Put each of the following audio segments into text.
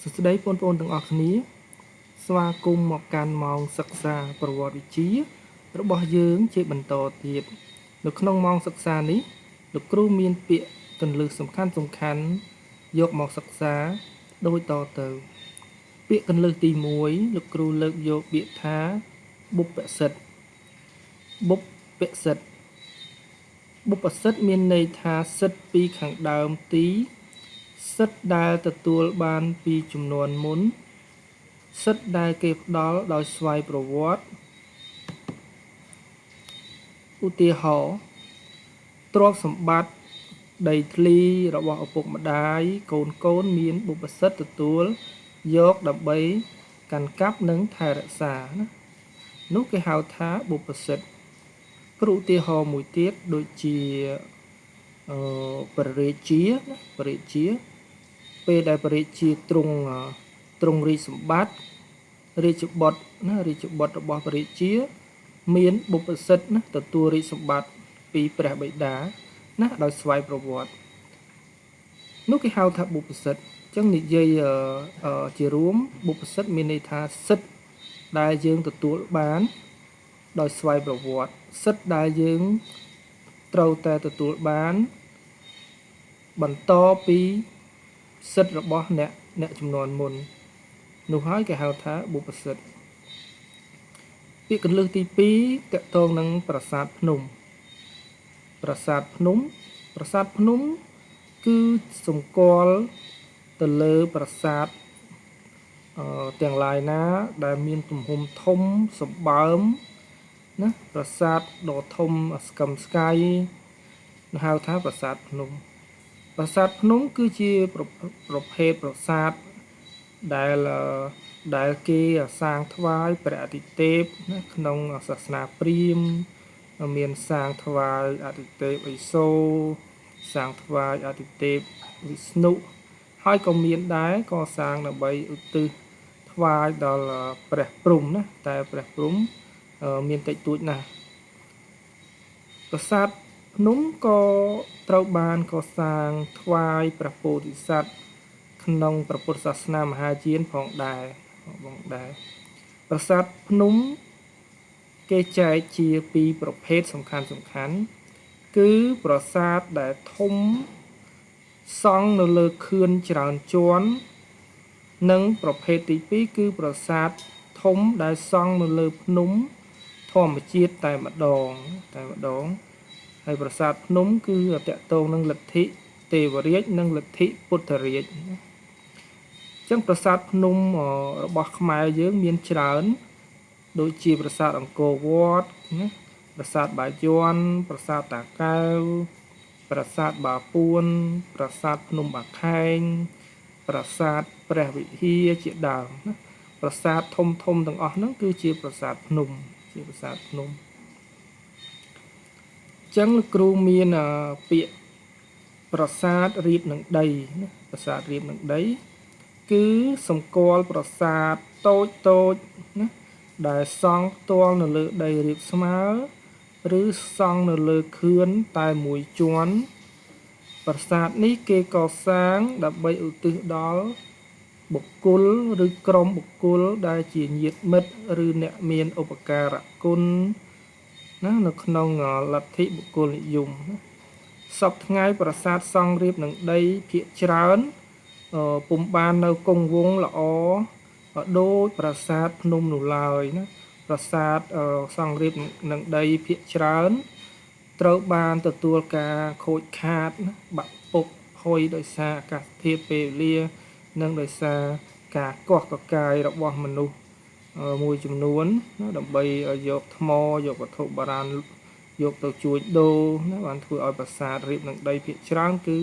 សួស្តីបងប្អូនទាំងអស់គ្នា ស្វាគមន៍មកកាន់ម៉ោងសិក្សាប្រវត្តិវិទ្យារបស់យើងជាបន្តទៀតនៅក្នុងម៉ោងសិក្សានេះលោកគ្រូមានពាក្យកន្លឹះសំខាន់សំខាន់យកមកសិក្សាដូចតទៅ ពាក្យកន្លឹះទី1លោកគ្រូលើកយកពាក្យថាបុព្វសិទ្ធបុព្វសិទ្ធបុព្វសិទ្ធមានន័យថាសិទ្ធពីខាងដើមទី សិទ្ធដែលទទួលបានពីចំនួនមុន សិទ្ធដែលគេផ្ដល់ដោយស្វ័យប្រវត្តិឧទាហរណ៍ទ្រព្យសម្បត្តិដីធ្លីរបស់ឪពុកម្ដាយកូនកូនមានបុព្វសិទ្ធទទួលយកដើម្បីកាន់កាប់និងថែរក្សាណានោះគេហៅថាបុព្វសិទ្ធគ្រូឧទាហរណ៍មួយទៀតដូចជា អឺបរិជាណាបរិជា ពេលដែលបរិជាទ្រង់ទ្រង់រាជសម្បត្តិរាជបុត្រណារាជបុត្ររបស់បរិជា មានបុព្វសិទ្ធណាទទួលរាជសម្បត្តិពីព្រះបិតាណាដោយស្វ័យប្រវត្តិនោះគេហៅថាបុព្វសិទ្ធអញ្ចឹងនិយាយជារួមបុព្វសិទ្ធមានន័យថាសិទ្ធដែលយើងទទួលបាន ដោយស្វ័យប្រវត្តិសិទ្ធដែលយើងត្រូវតែទទួលបាន បន្តពីសិទ្ធរបស់អ្នកអ្នកចំនួនមុន នោះហើយគេហៅថាបុព្វសិទ្ធពាក្យកលឹះទី2តកតងនឹងប្រាសាទភ្នំ ប្រាសាទភ្នំ ប្រាសាទភ្នំ គឺសម្គាល់ទៅលើប្រាសាទអឺទាំងឡាយណា ដែលមានទំហំធំសម្បើមណាប្រាសាទដ៏ធំស្កឹមស្កៃហៅថាប្រាសាទភ្នំ ប្រាសាទភ្នំគឺជាប្រភេទប្រាសាទដែលដែលគេសាងថ្វាយព្រះអាទិទេពណាក្នុងសាសនាព្រាហ្មណ៍មានសាងថ្វាយអាទិទេពឥសូរសាងថ្វាយអាទិទេពវិស្ណុហើយក៏មានដែរក៏សាងដើម្បីឧទ្ទិសថ្វាយដល់ព្រះព្រំណាតែព្រះព្រំមានតិចតួចណាស់ប្រាសាទ ភ្នំក៏ត្រូវបានកសាងថ្វាយព្រះពោធិសត្វក្នុងព្រះពុទ្ធសាសនាមហាយានផងដែរបងដែរប្រាសាទភ្នំគេចែកជាពីរប្រភេទសំខាន់សំខាន់ គឺប្រាសាទដែលធំសង់នៅលើខឿនច្រើនជាន់និងប្រភេទទី2គឺប្រាសាទធំដែលសង់នៅលើភ្នំធម្មជាតិតែម្ដងតែម្ដង ហើយប្រាសាទភ្នំគឺតកតងនឹងលទ្ធិទេវរាជនិងលទ្ធិពុទ្ធរាជអញ្ចឹងប្រាសាទភ្នំរបស់ខ្មែរយើងមានច្រើន ដូចជាប្រាសាទអង្គរវត្តណាប្រាសាទបាយ័នប្រាសាទតាកែវប្រាសាទបាពួនប្រាសាទភ្នំបាខែងប្រាសាទព្រះវិហារជាដើមណាប្រាសាទធំធំទាំងអស់ហ្នឹងគឺជាប្រាសាទភ្នំជាប្រាសាទភ្នំ ចឹងលោកគ្រូមានពាក្យប្រាសាទរៀបនឹងដីណាប្រាសាទរៀបនឹងដី គឺសម្គាល់ប្រាសាទតូចតូចណាដែលសង់ផ្ទាល់នៅលើដីរាបស្មើ ឬសង់នៅលើខឿនតែមួយជាន់ប្រាសាទនេះគេកសាងដើម្បីឧទ្ទិសដល់បុគ្គលឬក្រុមបុគ្គលដែលជាញាតិមិត្តឬអ្នកមានឧបការៈគុណ ណានៅក្នុងលទ្ធិបុគ្គលនិយមណាសពថ្ងៃប្រាសាទសង់រៀបនឹងដីភាកច្រើនពុំបាននៅគង់វងល្អដូចប្រាសាទភ្នំនោះឡើយណាប្រាសាទសង់រៀបនឹងដីភាកច្រើន ត្រូវបានទទួលការខូចខាតណាបាក់ពុកហុយដោយសារអាកាសធាតុពេលវេលា និងដោយសារការកោះកកាយរបស់មនុស្ស មួយចំនួនណាដើម្បីយកថ្មយកវត្ថុបុរាណយកទៅជួញដូរណាបានធ្វើឲ្យប្រាសាទរៀបនឹងដីភាគច្រើនគឺ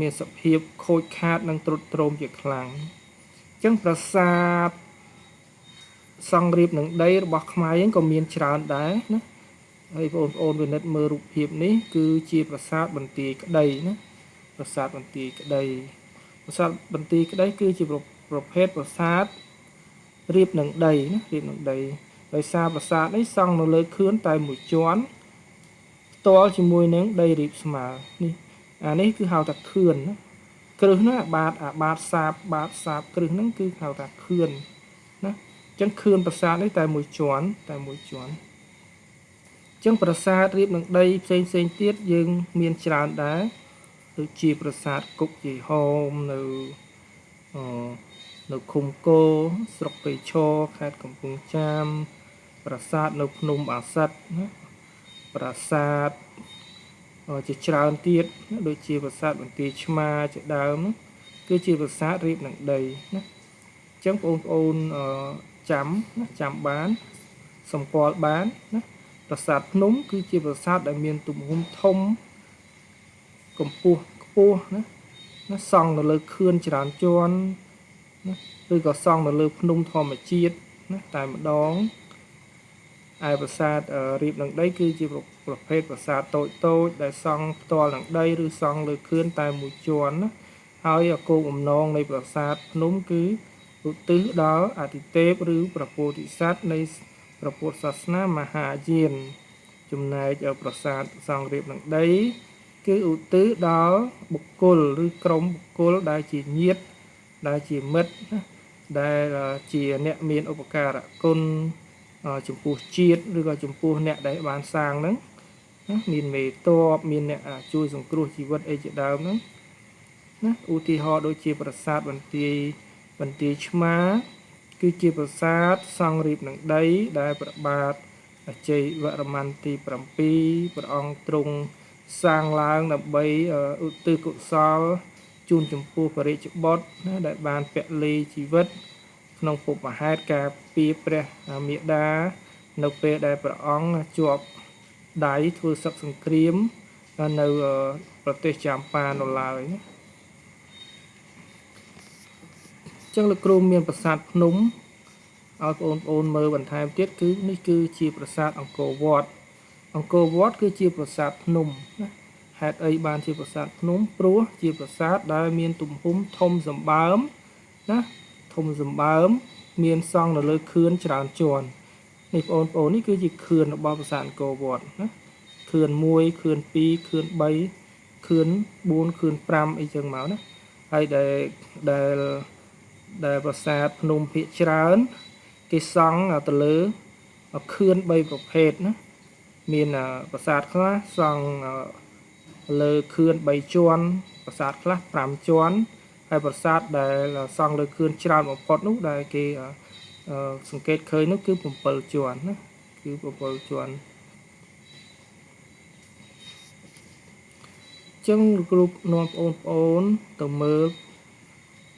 មានសភាពខូចខាតនិងទ្រុឌទ្រោមជាខ្លាំងអញ្ចឹងប្រាសាទសង់រៀបនឹងដីរបស់ខ្មែរយើងក៏មានច្រើនដែរណាហើយបងប្អូនវិនិច្ឆ័យមើលរូបភាពនេះគឺជាប្រាសាទបន្ទាយក្តីណាប្រាសាទបន្ទាយក្តីប្រាសាទបន្ទាយក្តីគឺជាប្រភេទប្រាសាទ រៀបនឹងដីណារៀបនឹងដីដោយសារប្រាសាទនេះសង់នៅលើខឿនតែមួយជាន់ផ្ទាល់ជាមួយនឹងដីរៀបស្មើនេះអានេះគឺហៅថាខឿនណាខគ្រឹះហ្នឹងអាបាតអាបាតសាបបាតសាបគ្រឹះហ្នឹងគឺហៅថាខឿនណាអញ្ចឹងខឿនប្រាសាទនេះតែមួយជាន់តែមួយជាន់អញ្ចឹងប្រាសាទរៀបនឹងដីផ្សេងផ្សេងទៀតយើងមានច្រើនដែរដូចជាប្រាសាទគុកជ័យហោមនៅអ នៅឃុំគោស្រុកពេឈរខេត្តកំពង់ចាម ប្រាសាទនៅភ្នំអាសិតណាប្រាសាទជាច្រើនទៀតដូចជាប្រាសាទបន្ទាយឆ្មាជាដើមគឺជាប្រាសាទរៀបនឹងដីណាអញ្ចឹងបងប្អូនចាំណាចាំបាន សម្គាល់បានណាប្រាសាទភ្នំ គឺជាប្រាសាទដែលមានទំហំធំកម្ពស់ខ្ពស់ណាណាសង់នៅលើខឿនច្រើនជាន់ ណាឬក៏សង់នៅលើភ្នំធម្មជាតិណាតែម្ដងឯប្រាសាទរៀបនឹងដី គឺជាប្រភេទប្រាសាទតូចតូចដែលសង់ផ្ទាល់នឹងដីឬសង់លើខឿនតែមួយជាន់ណាហើយគោលបំណងនៃប្រាសាទភ្នំគឺឧទ្ទិសដល់អតិទេពឬព្រះពោធិសត្វនៃព្រះពុទ្ធសាសនាមហាយាន ចំណែកប្រាសាទសង់រៀបនឹងដី គឺឧទ្ទិសដល់បុគ្គលឬក្រុមបុគ្គលដែលជាញាតិ ដែលជាមិត្តដែលជាអ្នកមានឧបការៈគុណចំពោះជាតិឬក៏ចំពោះអ្នកដែលបានសាងហ្នឹងមានមេតបមានអ្នកជួយសង្គ្រោះជីវិតអីជាដើមហ្នឹងណាឧទាហរណ៍ដូចជាប្រាសាទបន្ទាយបន្ទាយឆ្មា គឺជាប្រាសាទសង់រៀបនឹងដីដែលព្រះបាទអជ័យវរ្ម័នទី7ព្រះអង្គទ្រង់សាងឡើងដើម្បីឧទ្ទិសកុសល ជូនចំពោះបរិជ្ជបុត្រណាដែលបានពលីជីវិត ក្នុងពុបហេតុការពីព្រះមេដា នៅពេលដែលព្រះអង្គជាប់ដៃធ្វើសឹកសង្គ្រាមនៅប្រទេសចាមប៉ានៅឡើយណាចឹងលោកគ្រូមានប្រាសាទភ្នំឲ្យបងប្អូនមើលបន្ថែមទៀតគឺនេះគឺជាប្រាសាទអង្គរវត្តអង្គរវត្តគឺជាប្រាសាទភ្នំណា ហេតុអីបានជាប្រាសាទភ្នំព្រោះជាប្រាសាទដែលមានទំហំធំសម្បើមណាធំសម្បើម មានសង់នៅលើខឿនច្រើនជាន់នេះបងប្អូននេះគឺជាខឿនរបស់ប្រាសាទអង្គរវត្តណាខឿន1ខឿន2ខឿន3ខឿន4ខឿន5អីចឹងមកណាហើយដែលដែលដែលប្រាសាទភ្នំភាកច្រើន គេសង់ទៅលើខឿន3ប្រភេទណាមានប្រាសាទខ្លះសង់ លើខឿន3ជាន់ប្រាសាទខ្លះ5ជាន់ហើយប្រាសាទដែលសង់លើខឿនច្រើនបំផុតនោះដែលគេសង្កេតឃើញនោះគឺ7ជាន់ណាគឺ7ជាន់ចឹងគ្រូនាំបងប្អូនទៅមើល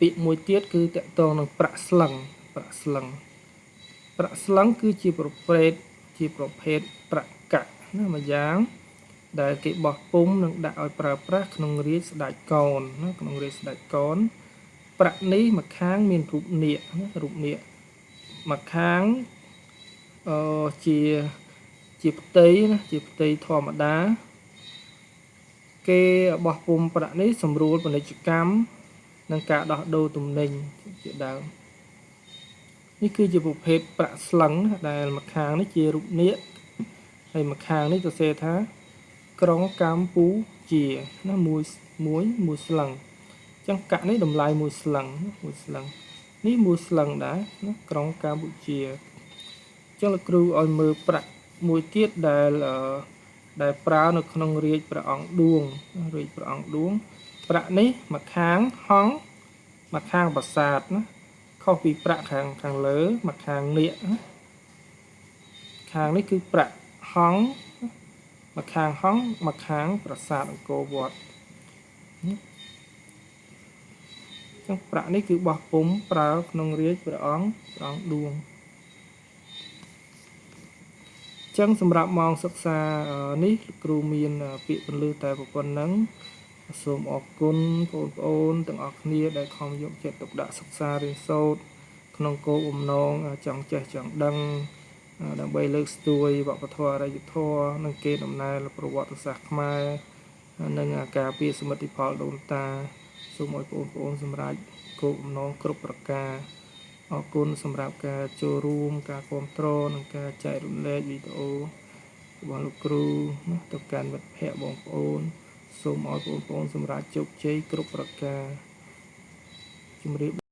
ពាក្យមួយទៀតគឺតកតងនឹងប្រាក់ស្លឹងប្រាក់ស្លឹងប្រាក់ស្លឹងគឺជាប្រភេទជាប្រភេទប្រាក់កាក់ណាមួយយ៉ាង ដែលគេបោះពុំនិងដាក់ឲ្យប្រើប្រាស់ក្នុងរាជស្ដេចកូនណាក្នុងរាជស្ដេចកូនប្រាក់នេះមួយខាងមានរូបនាគណារូបនាគមួយខាងអឺជាជាផ្ទៃណាជាផ្ទៃធម្មតា គេបោះពុំប្រាក់នេះសម្រួលពាណិជ្ជកម្មនិងការដោះដូរទំនិញជាដើមនេះគឺជាប្រភេទប្រាក់ស្លឹងដែលម្ខាងនេះជារូបនាគហើយម្ខាងនេះសរសេរថា ក្រុងកម្ពុជាណាមួយមួយមួយស្លឹងអញ្ចឹងកាក់នេះតម្លៃមួយស្លឹងមួយស្លឹងនេះមួយស្លឹងដែរណាក្រុងកម្ពុជាអញ្ចឹងលោកគ្រូឲ្យមើលប្រាក់មួយទៀតដែលដែលប្រើនៅក្នុងរាជព្រះអង្គឌួងរាជព្រះអង្គឌួង ប្រាក់នេះមកខាងហង់មកខាងប្រាសាទណាខុសពីប្រាក់ខាងខាងលើមកខាងនៀកណាខាងនេះគឺប្រាក់ហង់ មកខាងហង់មកខាងប្រាសាទអង្គរវត្តចឹងប្រាក់នេះគឺបោះពុំប្រើក្នុងរាជព្រះអង្គព្រះអង្គឌួងចឹងសម្រាប់ម៉ោងសិក្សានេះគ្រូមានពាក្យពន្លឺតែប៉ុណ្្នឹងសូមអរគុណបងប្អូនទាំងអស់គ្នាដែលខំយកចិត្តទុកដាក់សិក្សារៀនសូត្រក្នុងគោលបំណងចង់ចេះចង់ដឹង ដើម្បីលើកស្ទួយវប្បធម៌អរិយធម៌និងគេដំណើរប្រវត្តិសាស្ត្រខ្មែរនិងការពារសមិទ្ធផលដូនតាសូមឲ្យបងប្អូនសម្រេចគោលបំណងគ្រប់ប្រការអរគុណសម្រាប់ការចូលរួម ការគ្រប់គ្រងនិងការចែករំលែកវីដេអូរបស់លោកគ្រូទៅកាន់មិត្តភ័ក្តិបងប្អូន សូមឲ្យបងប្អូនសម្រេចជោគជ័យគ្រប់ប្រការជម្រាប